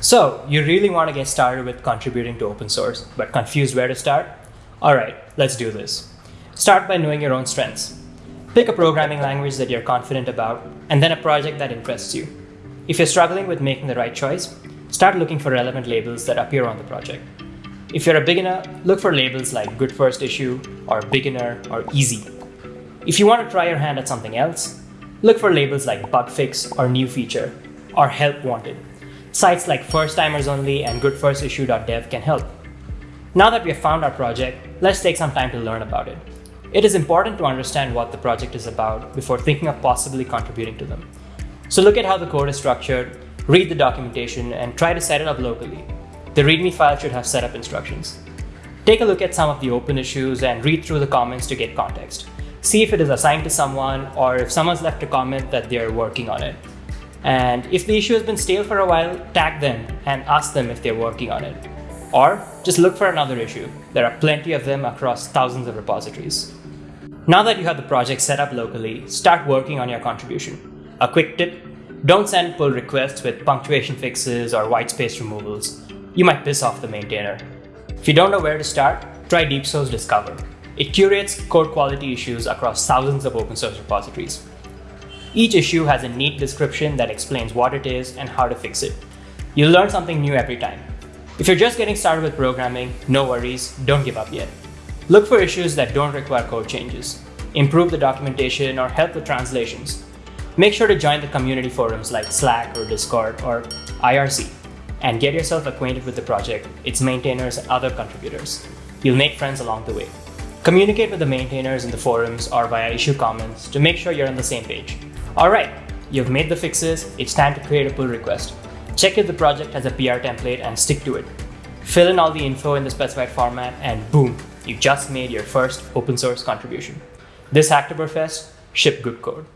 So, you really want to get started with contributing to open source, but confused where to start? Alright, let's do this. Start by knowing your own strengths. Pick a programming language that you're confident about, and then a project that interests you. If you're struggling with making the right choice, start looking for relevant labels that appear on the project. If you're a beginner, look for labels like Good First Issue, or Beginner, or Easy. If you want to try your hand at something else, look for labels like Bug Fix, or New Feature, or Help Wanted. Sites like First Timers Only and GoodFirstIssue.dev can help. Now that we have found our project, let's take some time to learn about it. It is important to understand what the project is about before thinking of possibly contributing to them. So look at how the code is structured, read the documentation, and try to set it up locally. The README file should have setup instructions. Take a look at some of the open issues and read through the comments to get context. See if it is assigned to someone or if someone's left a comment that they're working on it. And if the issue has been stale for a while, tag them and ask them if they're working on it. Or just look for another issue. There are plenty of them across thousands of repositories. Now that you have the project set up locally, start working on your contribution. A quick tip, don't send pull requests with punctuation fixes or whitespace removals. You might piss off the maintainer. If you don't know where to start, try DeepSource Discover. It curates code quality issues across thousands of open source repositories. Each issue has a neat description that explains what it is and how to fix it. You'll learn something new every time. If you're just getting started with programming, no worries, don't give up yet. Look for issues that don't require code changes. Improve the documentation or help with translations. Make sure to join the community forums like Slack or Discord or IRC and get yourself acquainted with the project, its maintainers, and other contributors. You'll make friends along the way. Communicate with the maintainers in the forums or via issue comments to make sure you're on the same page. Alright, you've made the fixes, it's time to create a pull request. Check if the project has a PR template and stick to it. Fill in all the info in the specified format and boom, you just made your first open source contribution. This Hacktoberfest, ship good code.